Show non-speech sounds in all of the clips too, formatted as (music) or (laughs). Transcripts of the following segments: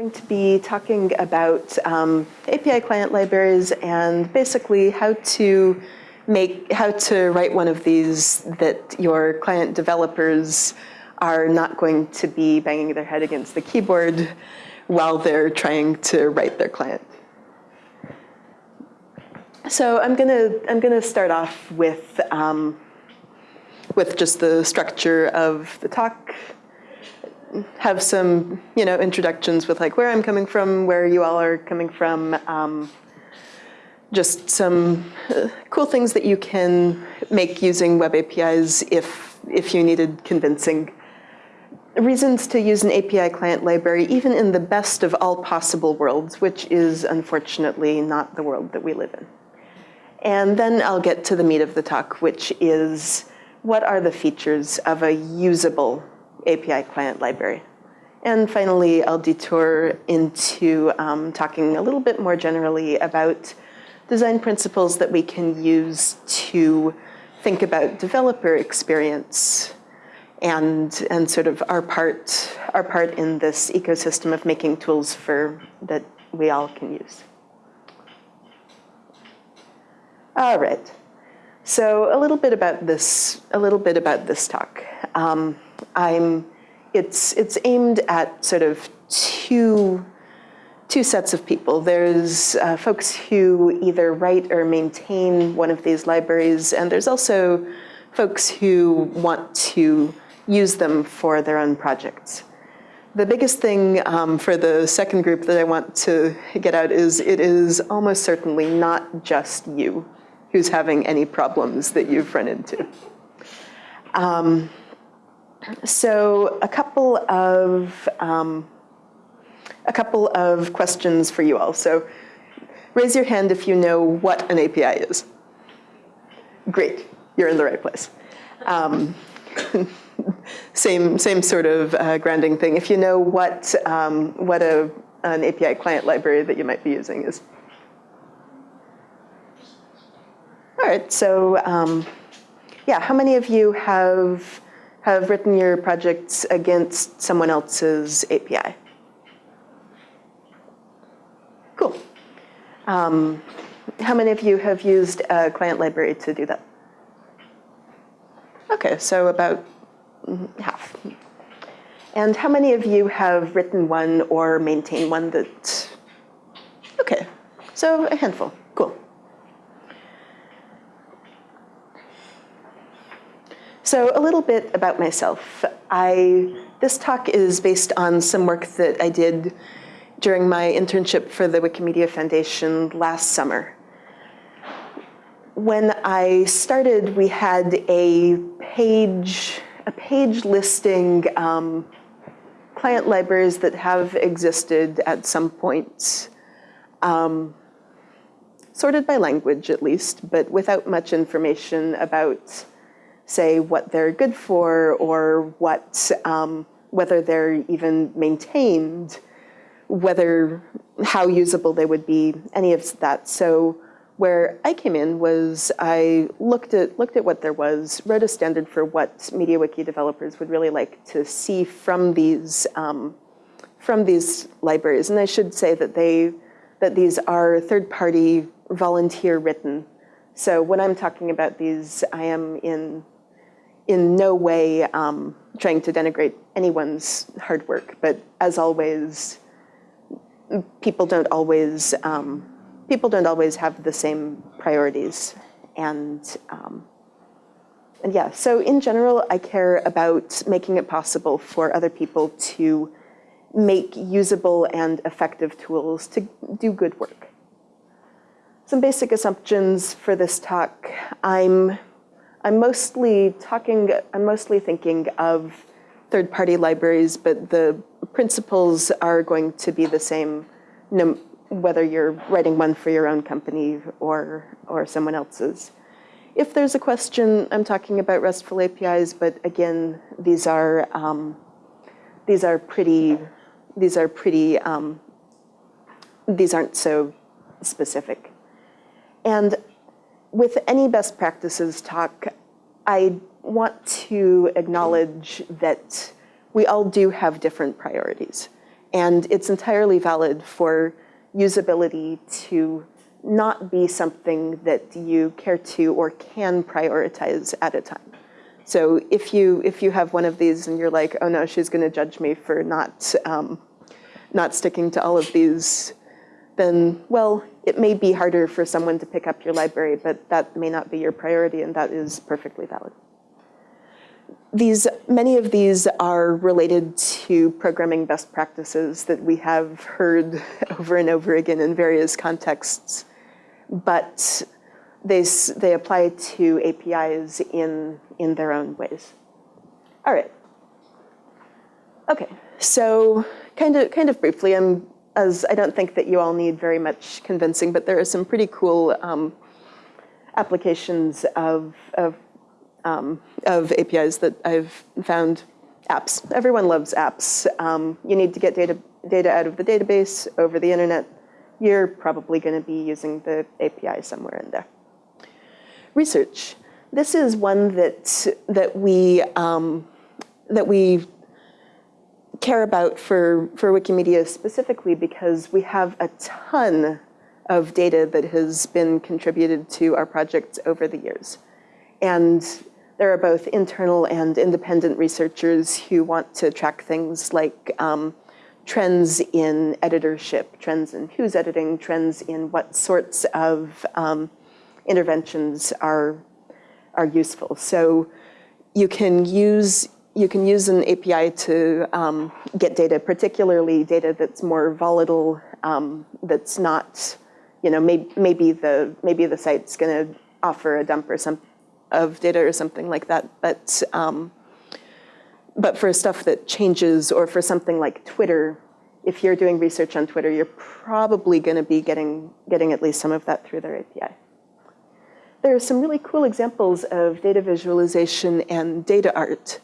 going to be talking about um, API client libraries and basically how to make, how to write one of these that your client developers are not going to be banging their head against the keyboard while they're trying to write their client. So I'm gonna, I'm gonna start off with, um, with just the structure of the talk, have some, you know, introductions with like where I'm coming from, where you all are coming from, um, just some uh, cool things that you can make using web APIs if, if you needed convincing. Reasons to use an API client library, even in the best of all possible worlds, which is unfortunately not the world that we live in. And then I'll get to the meat of the talk, which is what are the features of a usable API client library. And finally, I'll detour into um, talking a little bit more generally about design principles that we can use to think about developer experience and, and sort of our part, our part in this ecosystem of making tools for, that we all can use. All right. So a little bit about this, a little bit about this talk. Um, I'm, it's, it's aimed at sort of two, two sets of people. There's uh, folks who either write or maintain one of these libraries, and there's also folks who want to use them for their own projects. The biggest thing um, for the second group that I want to get out is it is almost certainly not just you who's having any problems that you've run into. Um, so a couple of um, a couple of questions for you all. So raise your hand if you know what an API is. Great, you're in the right place. Um, (laughs) same same sort of uh, grounding thing. If you know what um, what a an API client library that you might be using is. All right, so um, yeah, how many of you have, have written your projects against someone else's API? Cool. Um, how many of you have used a client library to do that? Okay, so about half. And how many of you have written one or maintained one that, okay, so a handful, So a little bit about myself. I, this talk is based on some work that I did during my internship for the Wikimedia Foundation last summer. When I started, we had a page, a page listing um, client libraries that have existed at some point, um, sorted by language at least, but without much information about say what they're good for or what, um, whether they're even maintained, whether, how usable they would be, any of that. So where I came in was I looked at, looked at what there was, wrote a standard for what MediaWiki developers would really like to see from these, um, from these libraries. And I should say that they, that these are third-party volunteer written. So when I'm talking about these, I am in in no way um, trying to denigrate anyone's hard work, but as always, people don't always um, people don't always have the same priorities, and um, and yeah. So in general, I care about making it possible for other people to make usable and effective tools to do good work. Some basic assumptions for this talk. I'm I'm mostly talking, I'm mostly thinking of third-party libraries, but the principles are going to be the same no, whether you're writing one for your own company or, or someone else's. If there's a question, I'm talking about RESTful APIs, but again, these are, um, these are pretty, these are pretty, um, these aren't so specific. And with any best practices talk, I want to acknowledge that we all do have different priorities. And it's entirely valid for usability to not be something that you care to or can prioritize at a time. So if you, if you have one of these and you're like, oh no, she's gonna judge me for not, um, not sticking to all of these, then, well, it may be harder for someone to pick up your library, but that may not be your priority and that is perfectly valid. These, many of these are related to programming best practices that we have heard (laughs) over and over again in various contexts, but they, they apply to APIs in, in their own ways. All right. Okay, so kind of, kind of briefly, I'm, as I don't think that you all need very much convincing, but there are some pretty cool um, applications of, of um, of APIs that I've found. Apps. Everyone loves apps. Um, you need to get data, data out of the database over the internet. You're probably going to be using the API somewhere in there. Research. This is one that, that, we, um, that we care about for, for Wikimedia specifically because we have a ton of data that has been contributed to our projects over the years. And there are both internal and independent researchers who want to track things like um, trends in editorship, trends in who's editing, trends in what sorts of um, interventions are, are useful. So you can use you can use an API to um, get data, particularly data that's more volatile, um, that's not, you know, may, maybe the maybe the site's going to offer a dump or some of data or something like that. But, um, but for stuff that changes or for something like Twitter, if you're doing research on Twitter, you're probably going to be getting, getting at least some of that through their API. There are some really cool examples of data visualization and data art.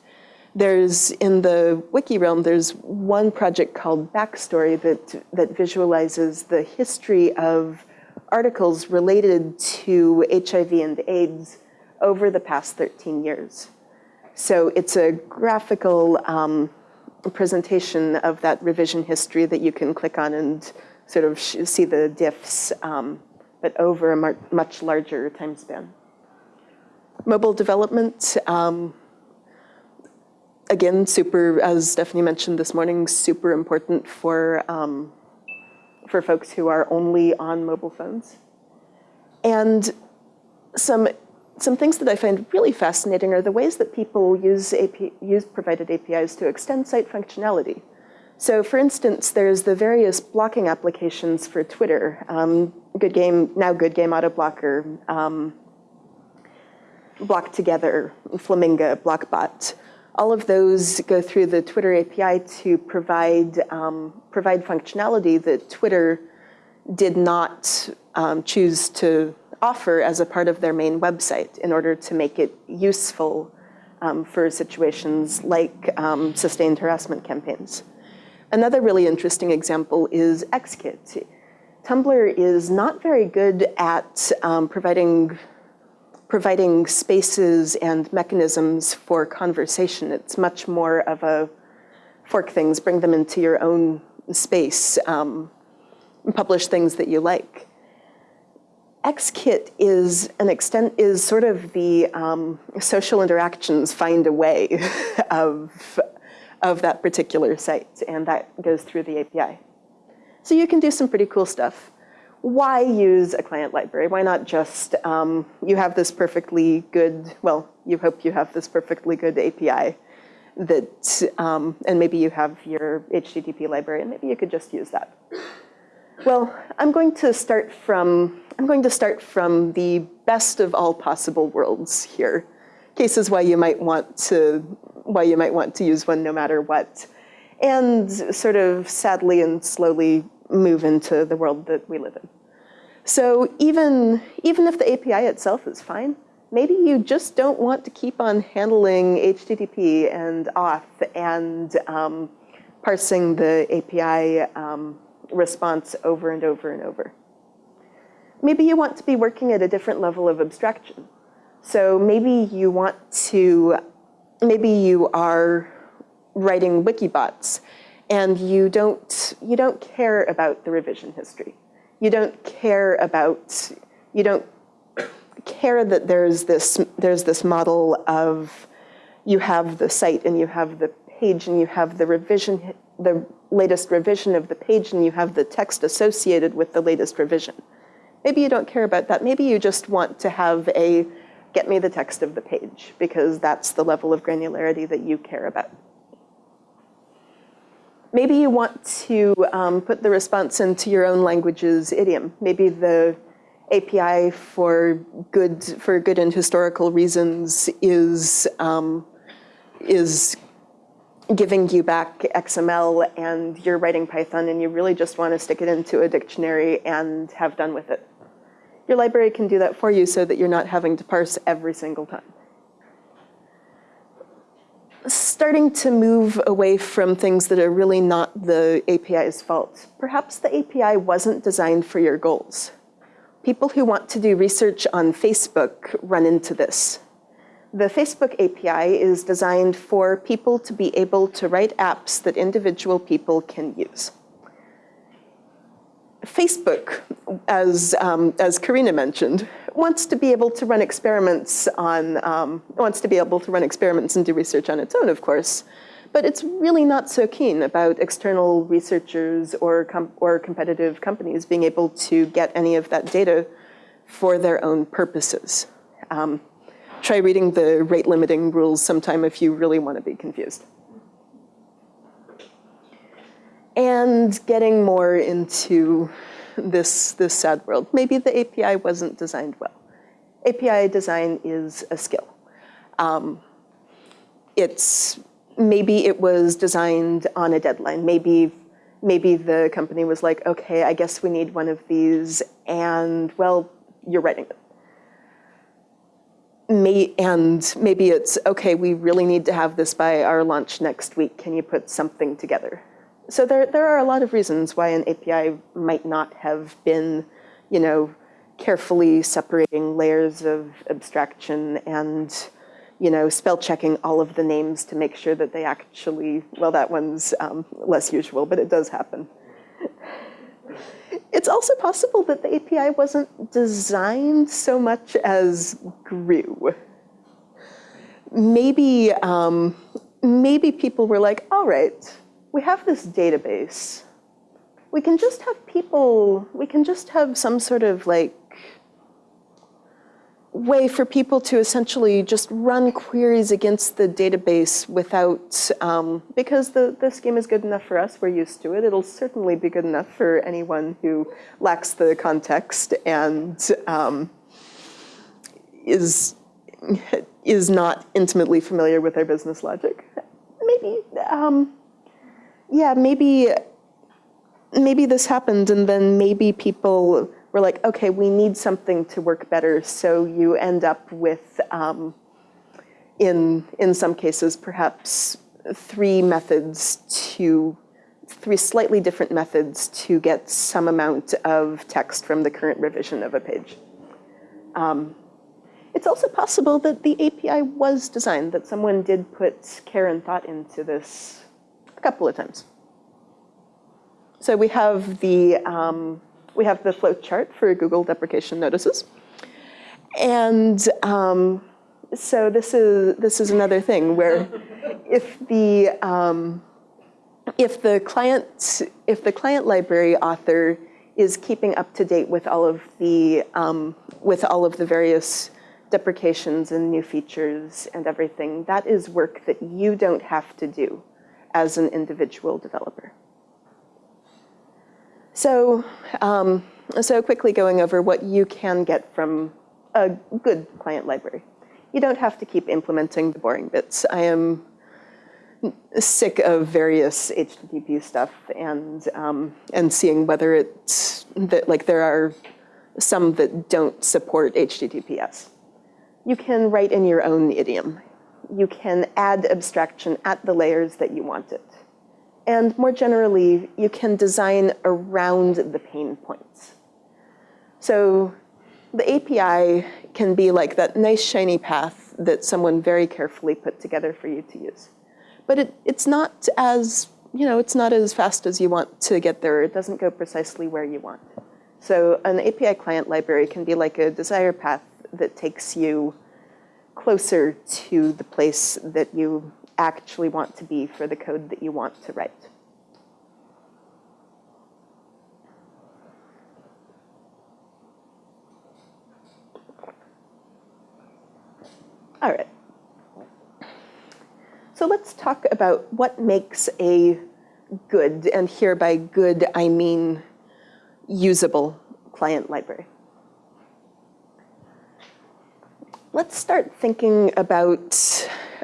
There's, in the wiki realm, there's one project called Backstory that, that visualizes the history of articles related to HIV and AIDS over the past 13 years. So it's a graphical um, presentation of that revision history that you can click on and sort of see the diffs, um, but over a much larger time span. Mobile development, um, again, super, as Stephanie mentioned this morning, super important for, um, for folks who are only on mobile phones. And some some things that I find really fascinating are the ways that people use, AP, use provided APIs to extend site functionality. So for instance, there's the various blocking applications for Twitter, um, Good Game, now Good Game Auto Blocker, um, Block Together, Flamingo, Blockbot. All of those go through the Twitter API to provide, um, provide functionality that Twitter did not um, choose to offer as a part of their main website in order to make it useful um, for situations like um, sustained harassment campaigns. Another really interesting example is XKit. Tumblr is not very good at um, providing, providing spaces and mechanisms for conversation. It's much more of a fork things, bring them into your own space, um, publish things that you like. XKit is an extent is sort of the um, social interactions find a way (laughs) of, of that particular site, and that goes through the API. So you can do some pretty cool stuff. Why use a client library? Why not just, um, you have this perfectly good, well, you hope you have this perfectly good API that, um, and maybe you have your HTTP library, and maybe you could just use that. Well, I'm going to start from I'm going to start from the best of all possible worlds here. Cases why you might want to why you might want to use one no matter what, and sort of sadly and slowly move into the world that we live in. So even even if the API itself is fine, maybe you just don't want to keep on handling HTTP and auth and um, parsing the API um, response over and over and over. Maybe you want to be working at a different level of abstraction. So maybe you want to, maybe you are writing Wikibots and you don't, you don't care about the revision history. You don't care about, you don't care that there's this, there's this model of you have the site and you have the page and you have the revision, the latest revision of the page and you have the text associated with the latest revision. Maybe you don't care about that. Maybe you just want to have a get me the text of the page because that's the level of granularity that you care about. Maybe you want to um, put the response into your own language's idiom. Maybe the API for good for good and historical reasons is um, is giving you back XML and you're writing Python and you really just want to stick it into a dictionary and have done with it. Your library can do that for you so that you're not having to parse every single time. Starting to move away from things that are really not the API's fault. Perhaps the API wasn't designed for your goals. People who want to do research on Facebook run into this. The Facebook API is designed for people to be able to write apps that individual people can use. Facebook, as, um, as Karina mentioned, wants to be able to run experiments on, um, wants to be able to run experiments and do research on its own, of course. But it's really not so keen about external researchers or, com or competitive companies being able to get any of that data for their own purposes. Um, try reading the rate limiting rules sometime if you really want to be confused. And getting more into this, this sad world. Maybe the API wasn't designed well. API design is a skill. Um, it's maybe it was designed on a deadline. Maybe, maybe the company was like, okay, I guess we need one of these, and well, you're writing it. May, and maybe it's, okay, we really need to have this by our launch next week. Can you put something together? So there, there are a lot of reasons why an API might not have been, you know, carefully separating layers of abstraction and you know, spell checking all of the names to make sure that they actually, well, that one's um, less usual, but it does happen. It's also possible that the API wasn't designed so much as grew. Maybe, um, maybe people were like, all right, we have this database. We can just have people, we can just have some sort of like way for people to essentially just run queries against the database without, um, because the, the scheme is good enough for us, we're used to it, it'll certainly be good enough for anyone who lacks the context and um, is, is not intimately familiar with our business logic. Maybe, um, yeah, maybe, maybe this happened and then maybe people we're like, okay, we need something to work better. So you end up with, um, in, in some cases, perhaps three methods to, three slightly different methods to get some amount of text from the current revision of a page. Um, it's also possible that the API was designed, that someone did put care and thought into this a couple of times. So we have the, um, we have the flow chart for Google deprecation notices. And um, so this is, this is another thing where if the, um, if the client, if the client library author is keeping up to date with all of the, um, with all of the various deprecations and new features and everything, that is work that you don't have to do as an individual developer. So, um, so quickly going over what you can get from a good client library. You don't have to keep implementing the boring bits. I am sick of various HTTP stuff and um, and seeing whether it's that like there are some that don't support HTTPS. You can write in your own idiom. You can add abstraction at the layers that you want it. And more generally, you can design around the pain points. So the API can be like that nice shiny path that someone very carefully put together for you to use. But it, it's not as you know, it's not as fast as you want to get there. It doesn't go precisely where you want. So an API client library can be like a desire path that takes you closer to the place that you actually want to be for the code that you want to write. All right. So let's talk about what makes a good, and here by good I mean usable client library. Let's start thinking about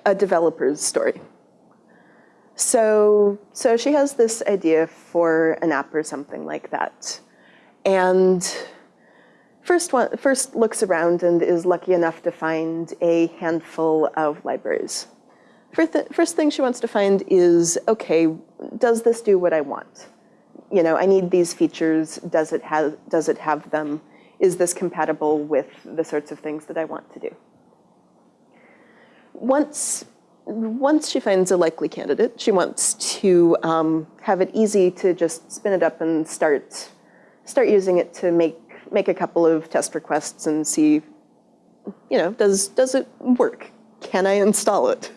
a developer's story. So, so she has this idea for an app or something like that. And first, one, first looks around and is lucky enough to find a handful of libraries. First, th first thing she wants to find is, okay, does this do what I want? You know, I need these features, does it have, does it have them? Is this compatible with the sorts of things that I want to do? Once, once she finds a likely candidate, she wants to um, have it easy to just spin it up and start, start using it to make, make a couple of test requests and see, you know, does, does it work? Can I install it?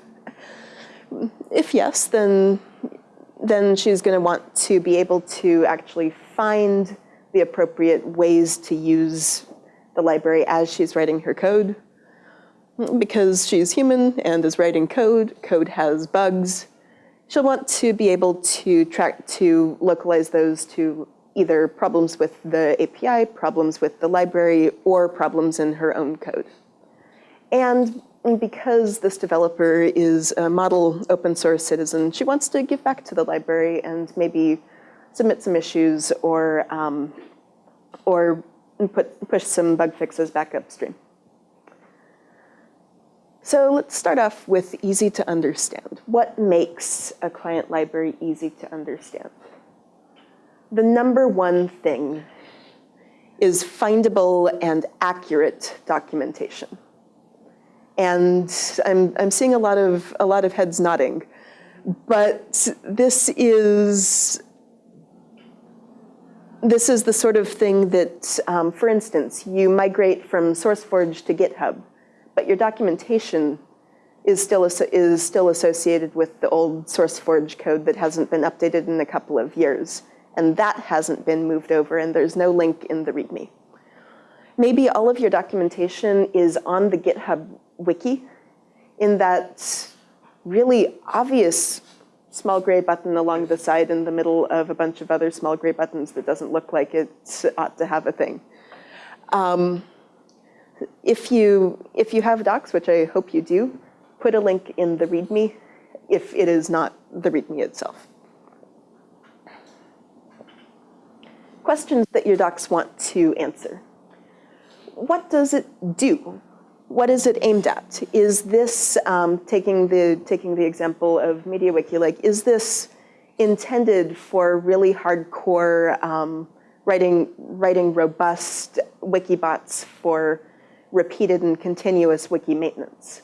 If yes, then, then she's going to want to be able to actually find the appropriate ways to use the library as she's writing her code. Because she's human and is writing code, code has bugs. She'll want to be able to track to localize those to either problems with the API, problems with the library, or problems in her own code. And because this developer is a model open source citizen, she wants to give back to the library and maybe submit some issues or, um, or put, push some bug fixes back upstream. So let's start off with easy to understand. What makes a client library easy to understand? The number one thing is findable and accurate documentation. And I'm, I'm seeing a lot, of, a lot of heads nodding. But this is, this is the sort of thing that, um, for instance, you migrate from SourceForge to GitHub, but your documentation is still, is still associated with the old SourceForge code that hasn't been updated in a couple of years. And that hasn't been moved over, and there's no link in the README. Maybe all of your documentation is on the GitHub wiki in that really obvious small gray button along the side in the middle of a bunch of other small gray buttons that doesn't look like it ought to have a thing. Um, if, you, if you have docs, which I hope you do, put a link in the README if it is not the README itself. Questions that your docs want to answer. What does it do? What is it aimed at? Is this, um, taking, the, taking the example of MediaWiki, like, is this intended for really hardcore um, writing, writing robust Wikibots for repeated and continuous wiki maintenance?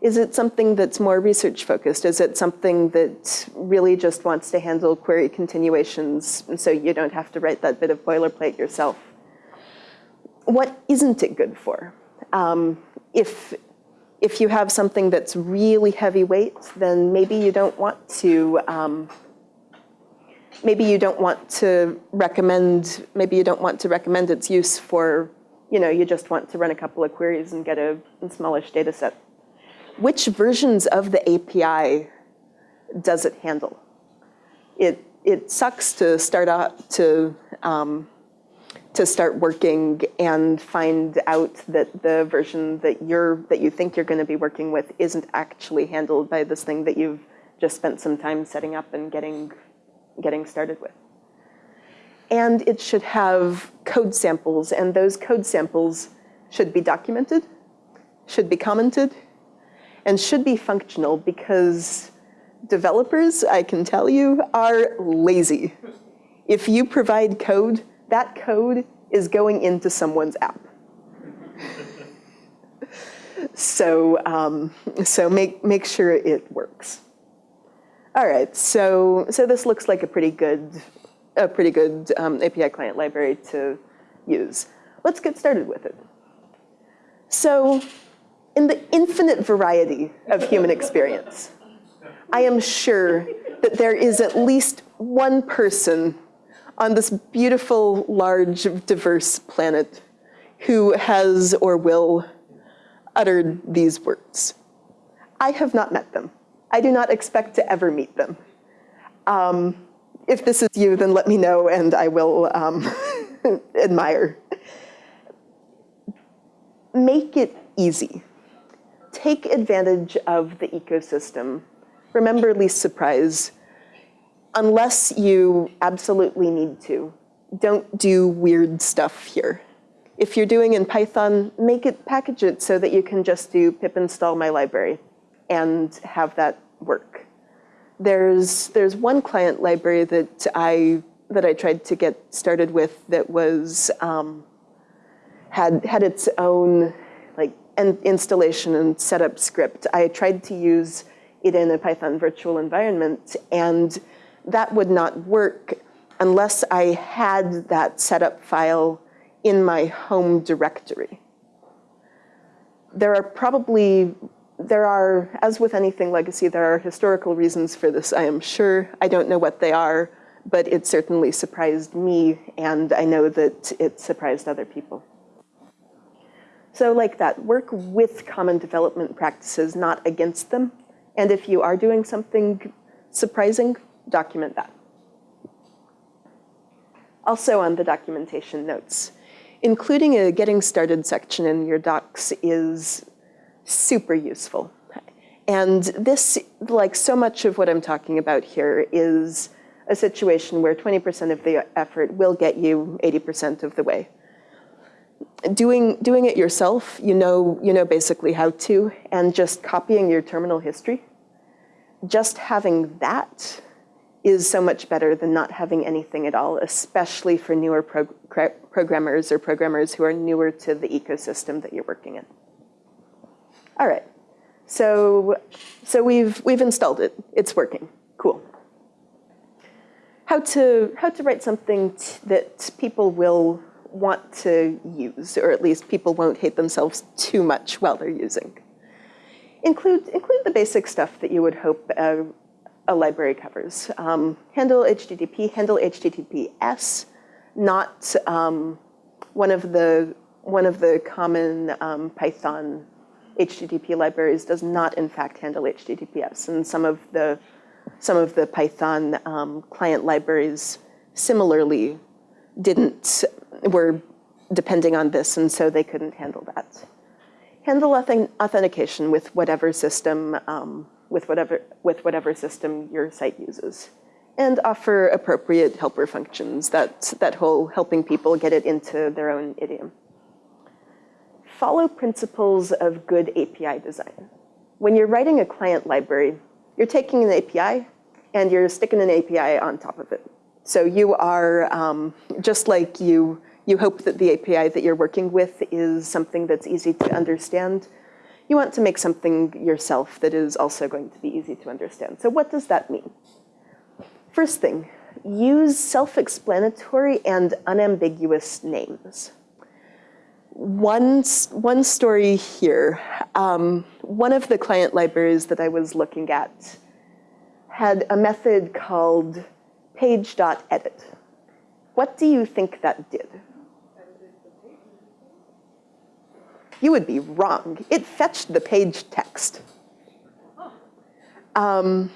Is it something that's more research focused? Is it something that really just wants to handle query continuations so you don't have to write that bit of boilerplate yourself? What isn't it good for? Um, if, if you have something that's really heavyweight, then maybe you don't want to, um, maybe you don't want to recommend, maybe you don't want to recommend its use for, you know, you just want to run a couple of queries and get a, a smallish data set. Which versions of the API does it handle? It, it sucks to start out to, um, to start working and find out that the version that you're that you think you're going to be working with isn't actually handled by this thing that you've just spent some time setting up and getting getting started with. And it should have code samples, and those code samples should be documented, should be commented, and should be functional because developers, I can tell you, are lazy. If you provide code that code is going into someone's app. so, um, so make, make sure it works. All right, so, so this looks like a pretty good, a pretty good um, API client library to use. Let's get started with it. So in the infinite variety of human experience, I am sure that there is at least one person on this beautiful, large, diverse planet who has or will uttered these words. I have not met them. I do not expect to ever meet them. Um, if this is you, then let me know and I will um, (laughs) admire. Make it easy. Take advantage of the ecosystem. Remember least surprise. Unless you absolutely need to, don't do weird stuff here. If you're doing in Python, make it, package it so that you can just do pip install my library and have that work. There's, there's one client library that I, that I tried to get started with that was, um, had, had its own like installation and setup script. I tried to use it in a Python virtual environment and that would not work unless I had that setup file in my home directory. There are probably there are, as with anything legacy, there are historical reasons for this, I am sure. I don't know what they are, but it certainly surprised me, and I know that it surprised other people. So like that, work with common development practices, not against them. And if you are doing something surprising, document that. Also on the documentation notes, including a getting started section in your docs is super useful. And this, like so much of what I'm talking about here, is a situation where 20% of the effort will get you 80% of the way. Doing, doing it yourself, you know, you know basically how to, and just copying your terminal history, just having that is so much better than not having anything at all, especially for newer pro programmers or programmers who are newer to the ecosystem that you're working in. All right, so, so we've, we've installed it. It's working, cool. How to, how to write something that people will want to use, or at least people won't hate themselves too much while they're using. Include, include the basic stuff that you would hope a, a library covers. Um, handle HTTP, handle HTTPS, not um, one of the one of the common um, Python HTTP libraries does not in fact handle HTTPS. And some of the, some of the Python um, client libraries similarly didn't, were depending on this and so they couldn't handle that. Handle authentication with whatever system, um, with, whatever, with whatever system your site uses. And offer appropriate helper functions, that, that whole helping people get it into their own idiom follow principles of good API design. When you're writing a client library, you're taking an API and you're sticking an API on top of it. So you are, um, just like you, you hope that the API that you're working with is something that's easy to understand, you want to make something yourself that is also going to be easy to understand. So what does that mean? First thing, use self-explanatory and unambiguous names one, one story here. Um, one of the client libraries that I was looking at had a method called page.edit. What do you think that did? You would be wrong. It fetched the page text. Um,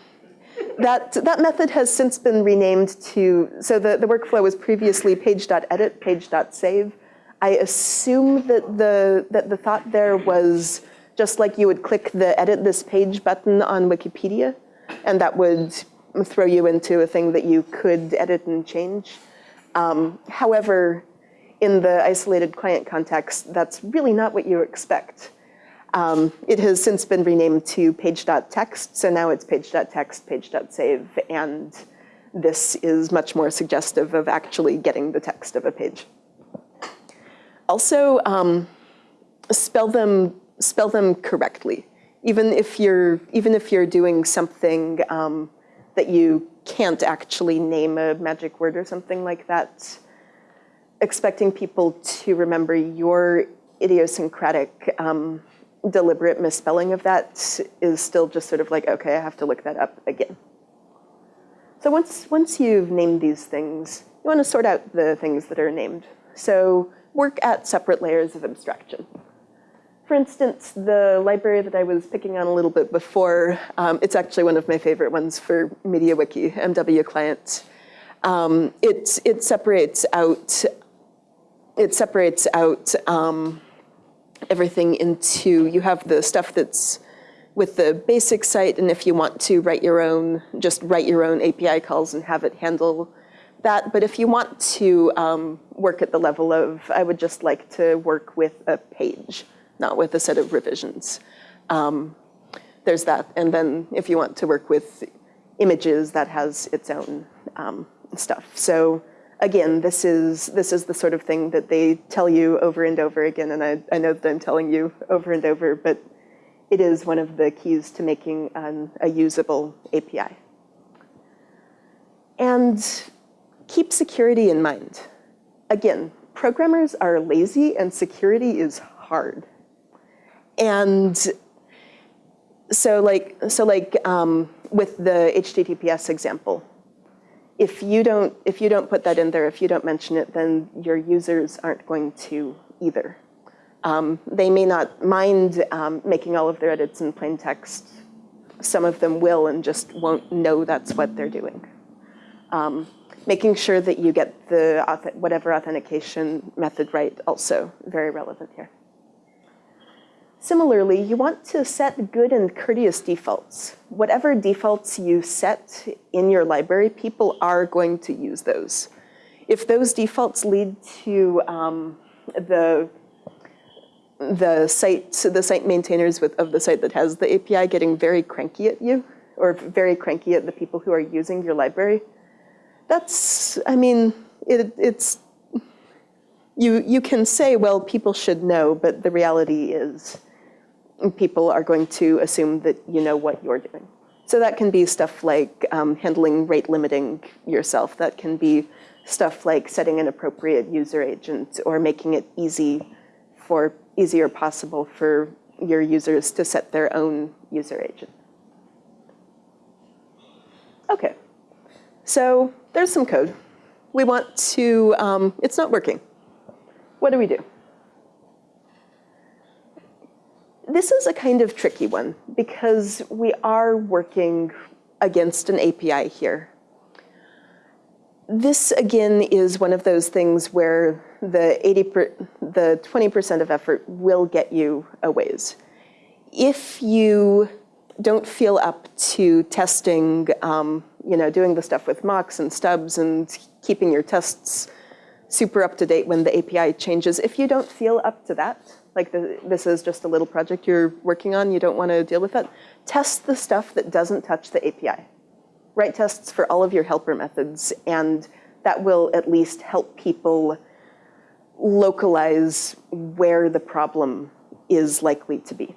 that, that method has since been renamed to, so the, the workflow was previously page.edit, page.save. I assume that the, that the thought there was just like you would click the edit this page button on Wikipedia, and that would throw you into a thing that you could edit and change. Um, however, in the isolated client context, that's really not what you expect. Um, it has since been renamed to page.text, so now it's page.text, page.save, and this is much more suggestive of actually getting the text of a page. Also, um, spell them spell them correctly. Even if you're even if you're doing something um, that you can't actually name a magic word or something like that, expecting people to remember your idiosyncratic um, deliberate misspelling of that is still just sort of like, okay, I have to look that up again. So once, once you've named these things, you want to sort out the things that are named. So work at separate layers of abstraction. For instance, the library that I was picking on a little bit before, um, it's actually one of my favorite ones for MediaWiki, MW Client. Um, it, it separates out, it separates out um, everything into, you have the stuff that's with the basic site, and if you want to write your own, just write your own API calls and have it handle that. But if you want to um, work at the level of, I would just like to work with a page not with a set of revisions. Um, there's that. And then if you want to work with images, that has its own um, stuff. So again, this is, this is the sort of thing that they tell you over and over again. And I, I know that I'm telling you over and over, but it is one of the keys to making an, a usable API. And keep security in mind. Again, programmers are lazy and security is hard. And so like, so like um, with the HTTPS example, if you don't if you don't put that in there, if you don't mention it, then your users aren't going to either. Um, they may not mind um, making all of their edits in plain text. Some of them will and just won't know that's what they're doing. Um, making sure that you get the whatever authentication method right also very relevant here. Similarly, you want to set good and courteous defaults. Whatever defaults you set in your library, people are going to use those. If those defaults lead to um, the the site, the site maintainers with, of the site that has the API getting very cranky at you, or very cranky at the people who are using your library, that's, I mean, it, it's, you, you can say, well, people should know, but the reality is people are going to assume that you know what you're doing. So that can be stuff like um, handling rate limiting yourself. That can be stuff like setting an appropriate user agent or making it easy for easier possible for your users to set their own user agent. Okay, so there's some code. We want to, um, it's not working. What do we do? This is a kind of tricky one because we are working against an API here. This again is one of those things where the 80 per, the 20% of effort will get you a ways. If you don't feel up to testing, um, you know, doing the stuff with mocks and stubs and keeping your tests super up to date when the API changes, if you don't feel up to that, like the, this is just a little project you're working on, you don't want to deal with that, test the stuff that doesn't touch the API. Write tests for all of your helper methods, and that will at least help people localize where the problem is likely to be.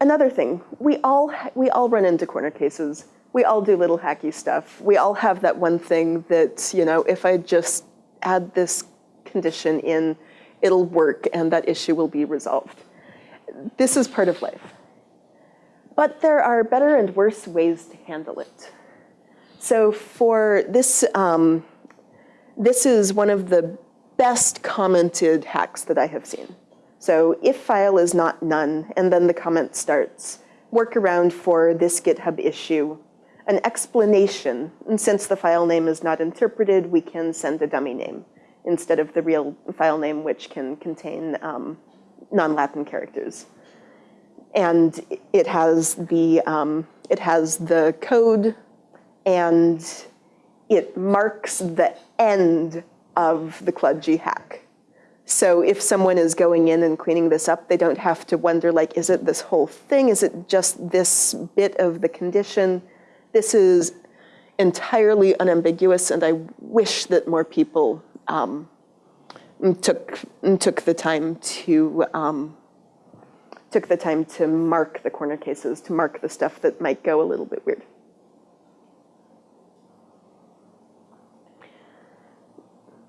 Another thing, we all, we all run into corner cases. We all do little hacky stuff. We all have that one thing that, you know, if I just add this condition in, it'll work and that issue will be resolved. This is part of life. But there are better and worse ways to handle it. So for this, um, this is one of the best commented hacks that I have seen. So if file is not none, and then the comment starts, work around for this GitHub issue, an explanation, and since the file name is not interpreted, we can send a dummy name instead of the real file name, which can contain um, non-Latin characters. And it has the um, it has the code, and it marks the end of the kludge hack. So if someone is going in and cleaning this up, they don't have to wonder, like, is it this whole thing? Is it just this bit of the condition? this is entirely unambiguous and I wish that more people um, took, took the time to um, took the time to mark the corner cases, to mark the stuff that might go a little bit weird.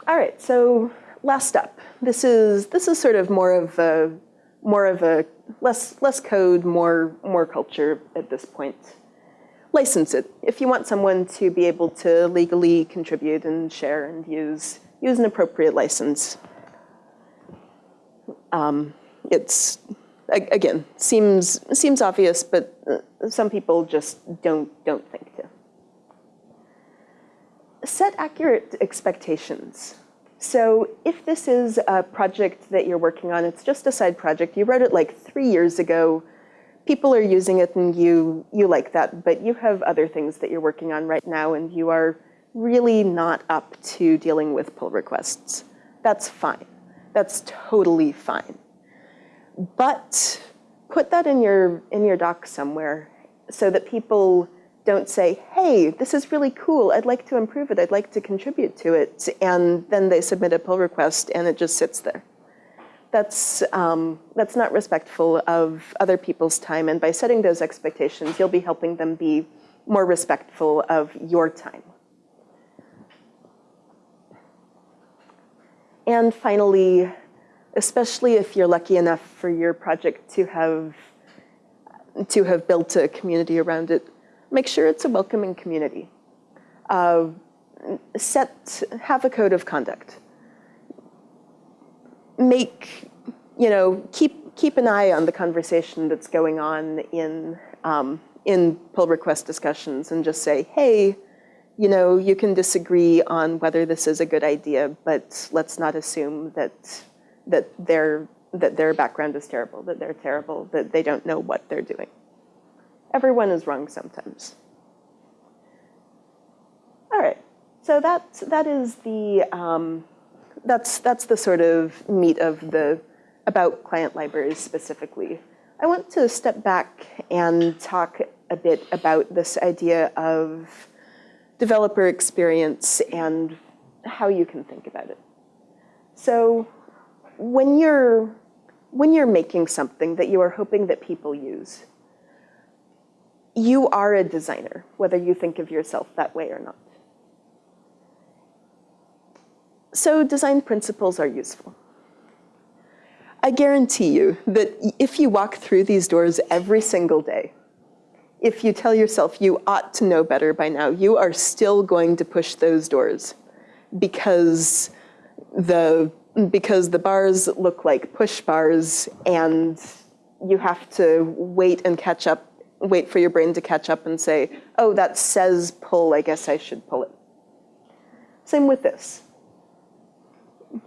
All right, so last up. This is this is sort of more of a more of a less less code, more more culture at this point. License it. If you want someone to be able to legally contribute and share and use use an appropriate license. Um, it's again seems seems obvious, but uh, some people just don't don't think to. Set accurate expectations. So if this is a project that you're working on, it's just a side project, you wrote it like three years ago, people are using it and you, you like that, but you have other things that you're working on right now and you are really not up to dealing with pull requests. That's fine. That's totally fine. But put that in your, in your doc somewhere so that people don't say, hey, this is really cool, I'd like to improve it, I'd like to contribute to it, and then they submit a pull request and it just sits there. That's, um, that's not respectful of other people's time, and by setting those expectations, you'll be helping them be more respectful of your time. And finally, especially if you're lucky enough for your project to have, to have built a community around it, make sure it's a welcoming community. Uh, set, have a code of conduct. Make, you know, keep, keep an eye on the conversation that's going on in, um, in pull request discussions and just say, hey, you know, you can disagree on whether this is a good idea, but let's not assume that, that, their, that their background is terrible, that they're terrible, that they don't know what they're doing. Everyone is wrong sometimes. All right, so that, that is the, um, that's, that's the sort of meat of the, about client libraries specifically. I want to step back and talk a bit about this idea of developer experience and how you can think about it. So when you're, when you're making something that you are hoping that people use, you are a designer, whether you think of yourself that way or not. So design principles are useful. I guarantee you that if you walk through these doors every single day, if you tell yourself you ought to know better by now, you are still going to push those doors because the, because the bars look like push bars and you have to wait and catch up wait for your brain to catch up and say, oh, that says pull, I guess I should pull it. Same with this.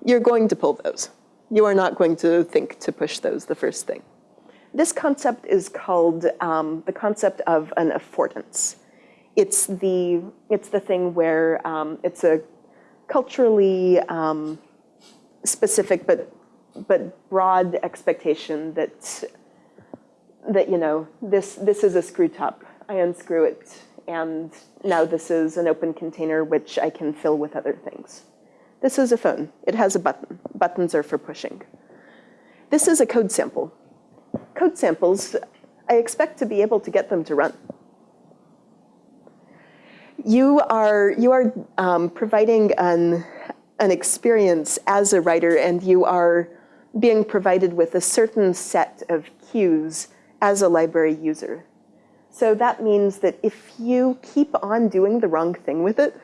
You're going to pull those. You are not going to think to push those the first thing. This concept is called um, the concept of an affordance. It's the, it's the thing where um, it's a culturally um, specific but, but broad expectation that that, you know, this, this is a screw top. I unscrew it, and now this is an open container which I can fill with other things. This is a phone. It has a button. Buttons are for pushing. This is a code sample. Code samples, I expect to be able to get them to run. You are, you are um, providing an, an experience as a writer, and you are being provided with a certain set of cues as a library user. So that means that if you keep on doing the wrong thing with it,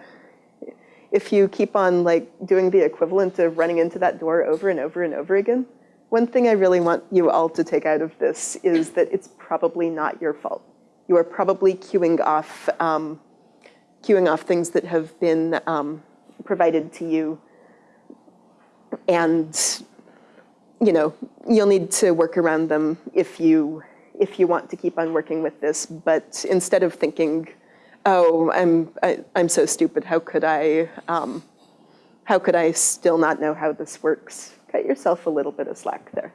if you keep on like doing the equivalent of running into that door over and over and over again, one thing I really want you all to take out of this is that it's probably not your fault. You are probably cueing off, um, cueing off things that have been um, provided to you and you know, you'll need to work around them if you if you want to keep on working with this, but instead of thinking, oh, I'm, I, am i am so stupid, how could I, um, how could I still not know how this works? Cut yourself a little bit of slack there.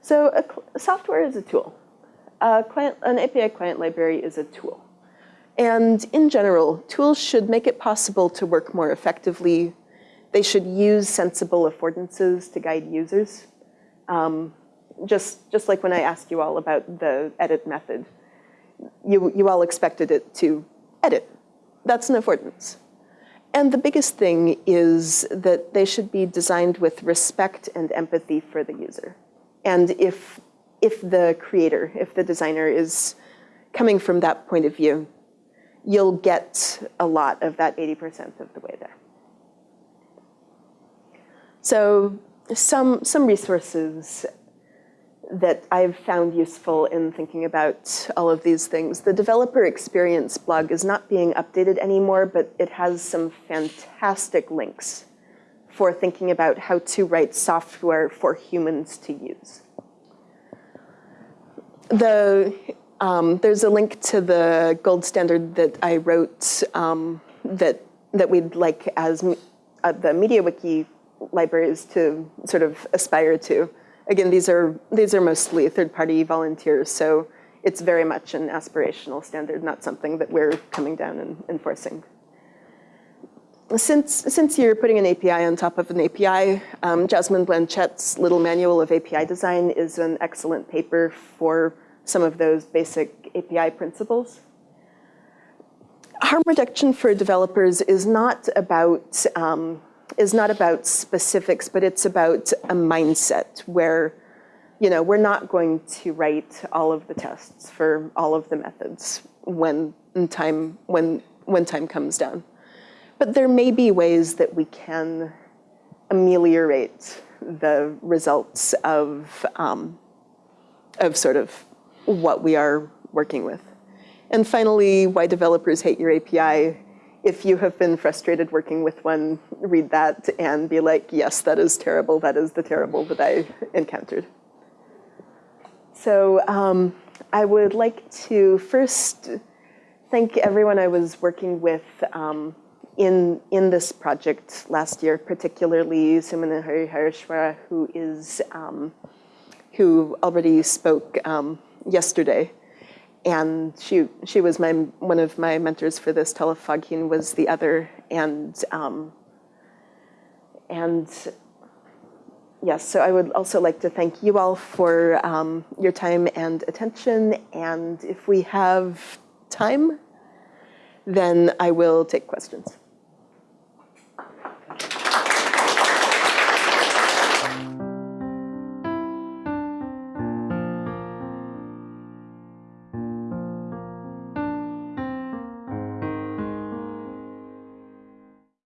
So software is a tool. A client, an API client library is a tool. And in general, tools should make it possible to work more effectively. They should use sensible affordances to guide users. Um, just, just like when I asked you all about the edit method, you, you all expected it to edit. That's an affordance. and the biggest thing is that they should be designed with respect and empathy for the user. And if, if the creator, if the designer is coming from that point of view, you'll get a lot of that 80% of the way there. So some, some resources that I've found useful in thinking about all of these things. The developer experience blog is not being updated anymore, but it has some fantastic links for thinking about how to write software for humans to use. The, um, there's a link to the gold standard that I wrote um, that, that we'd like as uh, the MediaWiki libraries to sort of aspire to. Again, these are, these are mostly third-party volunteers, so it's very much an aspirational standard, not something that we're coming down and enforcing. Since, since you're putting an API on top of an API, um, Jasmin Blanchette's Little Manual of API Design is an excellent paper for some of those basic API principles. Harm reduction for developers is not about um, is not about specifics, but it's about a mindset where, you know, we're not going to write all of the tests for all of the methods when time, when, when time comes down. But there may be ways that we can ameliorate the results of, um, of sort of what we are working with. And finally, why developers hate your API if you have been frustrated working with one, read that and be like, yes, that is terrible. That is the terrible that I encountered. So um, I would like to first thank everyone I was working with um, in, in this project last year, particularly Sumana Harihareswara, who is, um, who already spoke um, yesterday and she she was my one of my mentors for this. Tollef Fog Heen was the other, and um, and yes. So I would also like to thank you all for um, your time and attention. And if we have time, then I will take questions.